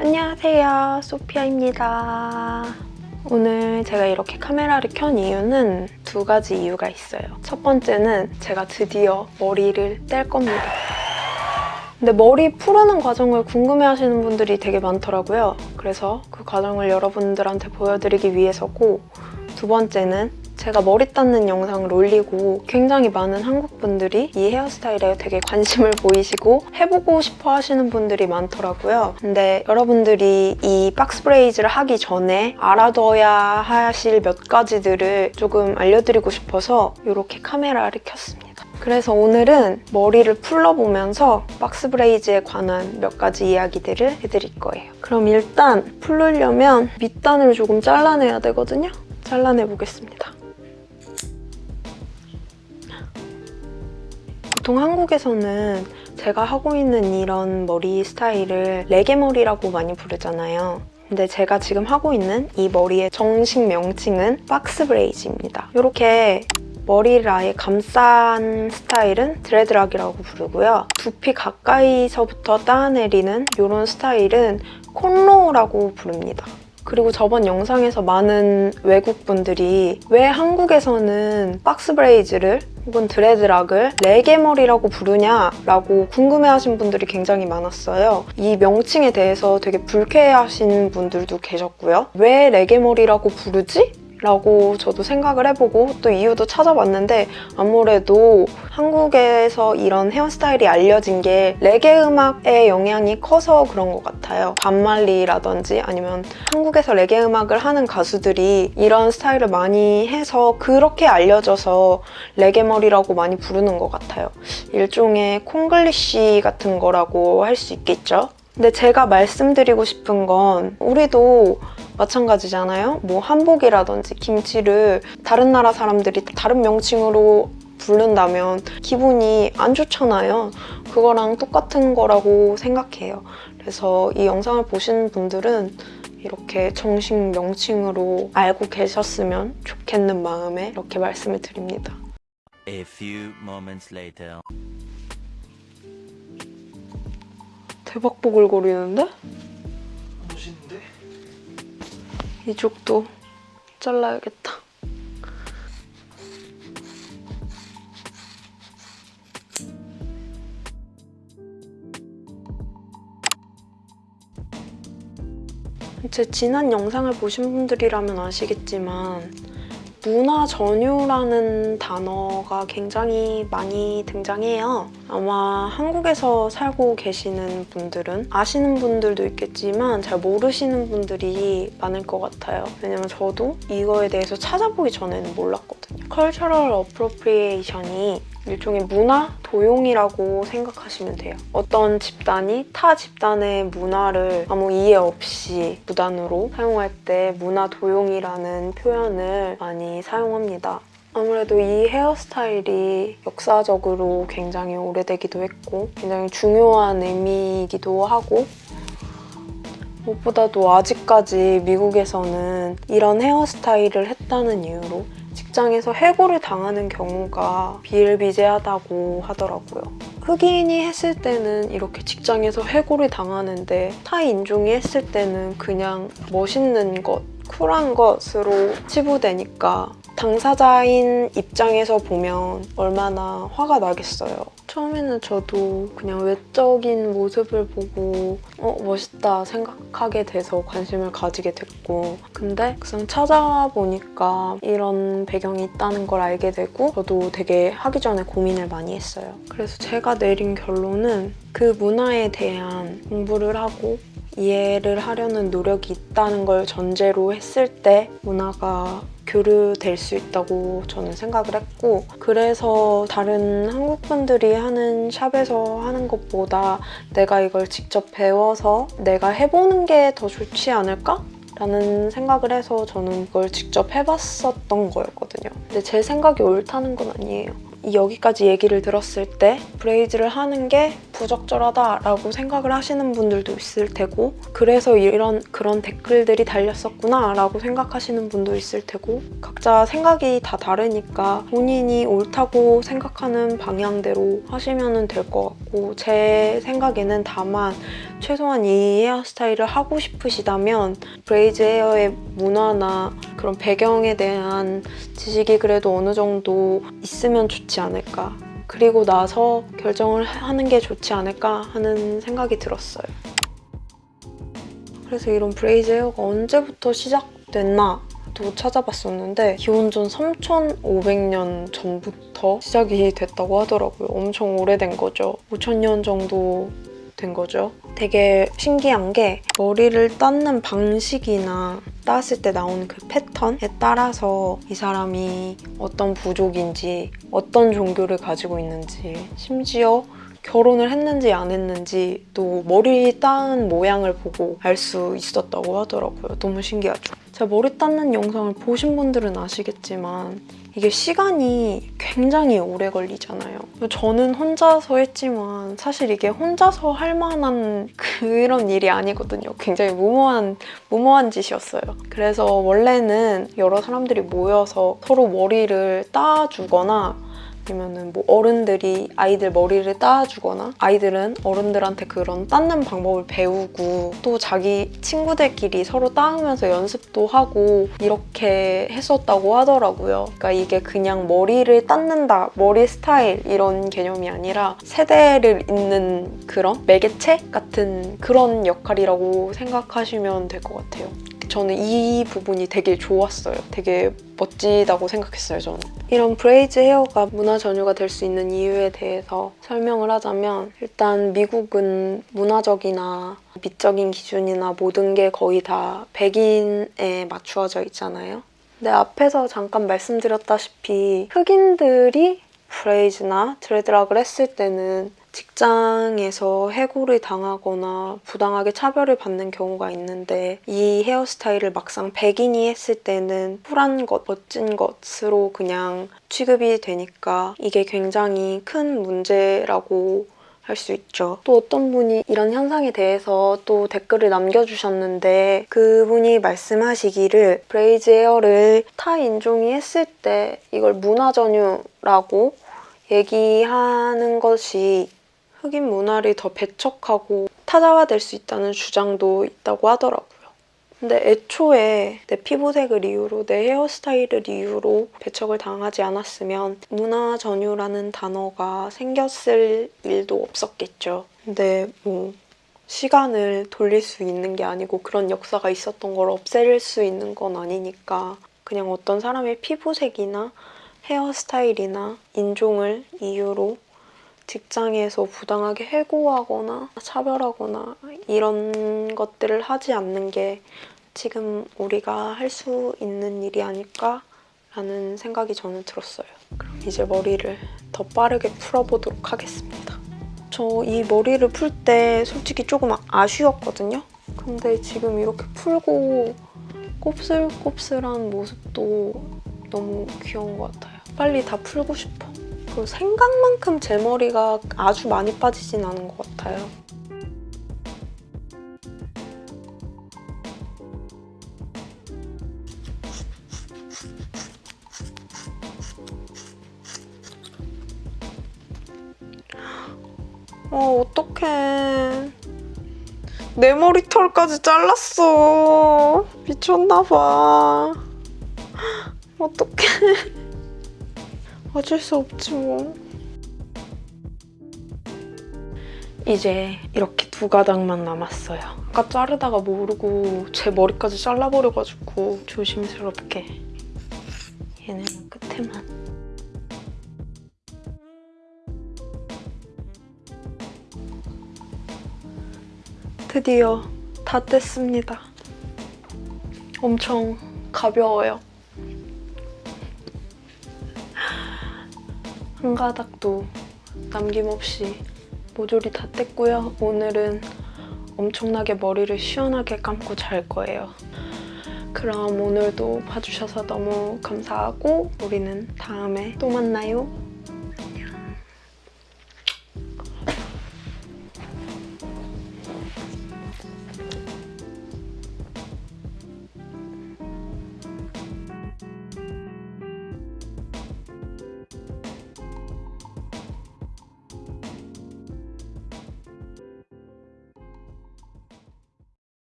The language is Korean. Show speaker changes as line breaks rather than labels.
안녕하세요. 소피아입니다. 오늘 제가 이렇게 카메라를 켠 이유는 두 가지 이유가 있어요. 첫 번째는 제가 드디어 머리를 뗄 겁니다. 근데 머리 푸르는 과정을 궁금해하시는 분들이 되게 많더라고요. 그래서 그 과정을 여러분들한테 보여드리기 위해서고 두 번째는 제가 머리 닦는 영상을 올리고 굉장히 많은 한국 분들이 이 헤어스타일에 되게 관심을 보이시고 해보고 싶어 하시는 분들이 많더라고요. 근데 여러분들이 이 박스 브레이즈를 하기 전에 알아둬야 하실 몇 가지들을 조금 알려드리고 싶어서 이렇게 카메라를 켰습니다. 그래서 오늘은 머리를 풀러보면서 박스 브레이즈에 관한 몇 가지 이야기들을 해드릴 거예요. 그럼 일단 풀르려면 밑단을 조금 잘라내야 되거든요. 잘라내 보겠습니다. 보통 한국에서는 제가 하고 있는 이런 머리 스타일을 레게머리라고 많이 부르잖아요. 근데 제가 지금 하고 있는 이 머리의 정식 명칭은 박스 브레이즈입니다. 이렇게 머리를 아예 감싼 스타일은 dreadlock이라고 부르고요. 두피 가까이서부터 따 내리는 이런 스타일은 cornrow라고 부릅니다. 그리고 저번 영상에서 많은 외국분들이 왜 한국에서는 box braids를 혹은 dreadlock을 레게머리라고 부르냐라고 궁금해하신 분들이 굉장히 많았어요. 이 명칭에 대해서 되게 불쾌해하시는 분들도 계셨고요. 왜 레게머리라고 부르지? 라고 저도 생각을 해보고 또 이유도 찾아봤는데 아무래도 한국에서 이런 헤어스타일이 알려진 게 레게 음악의 영향이 커서 그런 것 같아요. 반말리라든지 아니면 한국에서 레게 음악을 하는 가수들이 이런 스타일을 많이 해서 그렇게 알려져서 레게 머리라고 많이 부르는 것 같아요. 일종의 콩글리쉬 같은 거라고 할 수 있겠죠? 근데 제가 말씀드리고 싶은 건 우리도 마찬가지잖아요. 뭐 한복이라든지 김치를 다른 나라 사람들이 다른 명칭으로 부른다면 기분이 안 좋잖아요. 그거랑 똑같은 거라고 생각해요. 그래서 이 영상을 보시는 분들은 이렇게 정식 명칭으로 알고 계셨으면 좋겠는 마음에 이렇게 말씀을 드립니다.
A few moments later.
대박 보글거리는데?
멋있는데?
이쪽도 잘라야겠다. 제 지난 영상을 보신 분들이라면 아시겠지만 문화 전유라는 단어가 굉장히 많이 등장해요. 아마 한국에서 살고 계시는 분들은 아시는 분들도 있겠지만 잘 모르시는 분들이 많을 것 같아요. 왜냐면 저도 이거에 대해서 찾아보기 전에는 몰랐거든요. Cultural Appropriation이 일종의 문화 도용이라고 생각하시면 돼요. 어떤 집단이 타 집단의 문화를 아무 이해 없이 무단으로 사용할 때 문화 도용이라는 표현을 많이 사용합니다. 아무래도 이 헤어스타일이 역사적으로 굉장히 오래되기도 했고 굉장히 중요한 의미이기도 하고 무엇보다도 아직까지 미국에서는 이런 헤어스타일을 했다는 이유로 직장에서 해고를 당하는 경우가 비일비재하다고 하더라고요. 흑인이 했을 때는 이렇게 직장에서 해고를 당하는데 타 인종이 했을 때는 그냥 멋있는 것, 쿨한 것으로 치부되니까 당사자인 입장에서 보면 얼마나 화가 나겠어요. 처음에는 저도 그냥 외적인 모습을 보고 어 멋있다 생각하게 돼서 관심을 가지게 됐고 근데 막상 찾아보니까 이런 배경이 있다는 걸 알게 되고 저도 되게 하기 전에 고민을 많이 했어요. 그래서 제가 내린 결론은 그 문화에 대한 공부를 하고 이해를 하려는 노력이 있다는 걸 전제로 했을 때 문화가 교류될 수 있다고 저는 생각을 했고 그래서 다른 한국 분들이 하는 샵에서 하는 것보다 내가 이걸 직접 배워서 내가 해보는 게 더 좋지 않을까? 라는 생각을 해서 저는 그걸 직접 해봤었던 거였거든요. 근데 제 생각이 옳다는 건 아니에요. 여기까지 얘기를 들었을 때 브레이즈를 하는 게 부적절하다라고 생각을 하시는 분들도 있을 테고 그래서 이런 그런 댓글들이 달렸었구나 라고 생각하시는 분도 있을 테고 각자 생각이 다 다르니까 본인이 옳다고 생각하는 방향대로 하시면 될 것 같고 제 생각에는 다만 최소한 이 헤어스타일을 하고 싶으시다면 braids hair의 문화나 그런 배경에 대한 지식이 그래도 어느 정도 있으면 좋지 않을까 그리고 나서 결정을 하는 게 좋지 않을까 하는 생각이 들었어요. 그래서 이런 braids hair가 언제부터 시작됐나 도 찾아봤었는데 기원전 3,500년 전부터 시작이 됐다고 하더라고요. 엄청 오래된 거죠. 5,000년 정도 된 거죠. 되게 신기한 게 머리를 땋는 방식이나 땄을 때 나오는 그 패턴에 따라서 이 사람이 어떤 부족인지 어떤 종교를 가지고 있는지 심지어 결혼을 했는지 안 했는지 또 머리 따은 모양을 보고 알 수 있었다고 하더라고요. 너무 신기하죠. 제가 머리 닦는 영상을 보신 분들은 아시겠지만 이게 시간이 굉장히 오래 걸리잖아요. 저는 혼자서 했지만 사실 이게 혼자서 할 만한 그런 일이 아니거든요. 굉장히 무모한 무모한 짓이었어요. 그래서 원래는 여러 사람들이 모여서 서로 머리를 따주거나 아니면은 뭐 어른들이 아이들 머리를 따주거나 아이들은 어른들한테 그런 닦는 방법을 배우고 또 자기 친구들끼리 서로 따으면서 연습도 하고 이렇게 했었다고 하더라고요. 그러니까 이게 그냥 머리를 닦는다, 머리 스타일 이런 개념이 아니라 세대를 잇는 그런 매개체 같은 그런 역할이라고 생각하시면 될 것 같아요. 저는 이 부분이 되게 좋았어요. 되게 멋지다고 생각했어요, 저는. 이런 braids hair가 문화 전유가 될 수 있는 이유에 대해서 설명을 하자면 일단 미국은 문화적이나 미적인 기준이나 모든 게 거의 다 백인에 맞추어져 있잖아요. 근데 앞에서 잠깐 말씀드렸다시피 흑인들이 braids나 dreadlock을 했을 때는 직장에서 해고를 당하거나 부당하게 차별을 받는 경우가 있는데 이 헤어스타일을 막상 백인이 했을 때는 쿨한 것, 멋진 것으로 그냥 취급이 되니까 이게 굉장히 큰 문제라고 할수 있죠. 또 어떤 분이 이런 현상에 대해서 또 댓글을 남겨주셨는데 그분이 말씀하시기를 braids hair를 타 인종이 했을 때 이걸 문화 전유라고 얘기하는 것이 흑인 문화를 더 배척하고 타자화될 수 있다는 주장도 있다고 하더라고요. 근데 애초에 내 피부색을 이유로 내 헤어스타일을 이유로 배척을 당하지 않았으면 문화 전유라는 단어가 생겼을 일도 없었겠죠. 근데 뭐 시간을 돌릴 수 있는 게 아니고 그런 역사가 있었던 걸 없앨 수 있는 건 아니니까 그냥 어떤 사람의 피부색이나 헤어스타일이나 인종을 이유로 직장에서 부당하게 해고하거나 차별하거나 이런 것들을 하지 않는 게 지금 우리가 할 수 있는 일이 아닐까 라는 생각이 저는 들었어요. 그럼 이제 머리를 더 빠르게 풀어보도록 하겠습니다. 저 이 머리를 풀 때 솔직히 조금 아쉬웠거든요. 근데 지금 이렇게 풀고 곱슬곱슬한 모습도 너무 귀여운 것 같아요. 빨리 다 풀고 싶어. 그리고 생각만큼 제 머리가 아주 많이 빠지진 않은 것 같아요. 어, 어떡해. 내 머리털까지 잘랐어. 미쳤나봐. 어떡해. 어쩔 수 없지 뭐. 이제 이렇게 두 가닥만 남았어요. 아까 자르다가 모르고 제 머리까지 잘라버려가지고 조심스럽게 얘는 끝에만. 드디어 다 뗐습니다. 엄청 가벼워요. 한 가닥도 남김없이 모조리 다 뗐고요. 오늘은 엄청나게 머리를 시원하게 감고 잘 거예요. 그럼 오늘도 봐주셔서 너무 감사하고 우리는 다음에 또 만나요.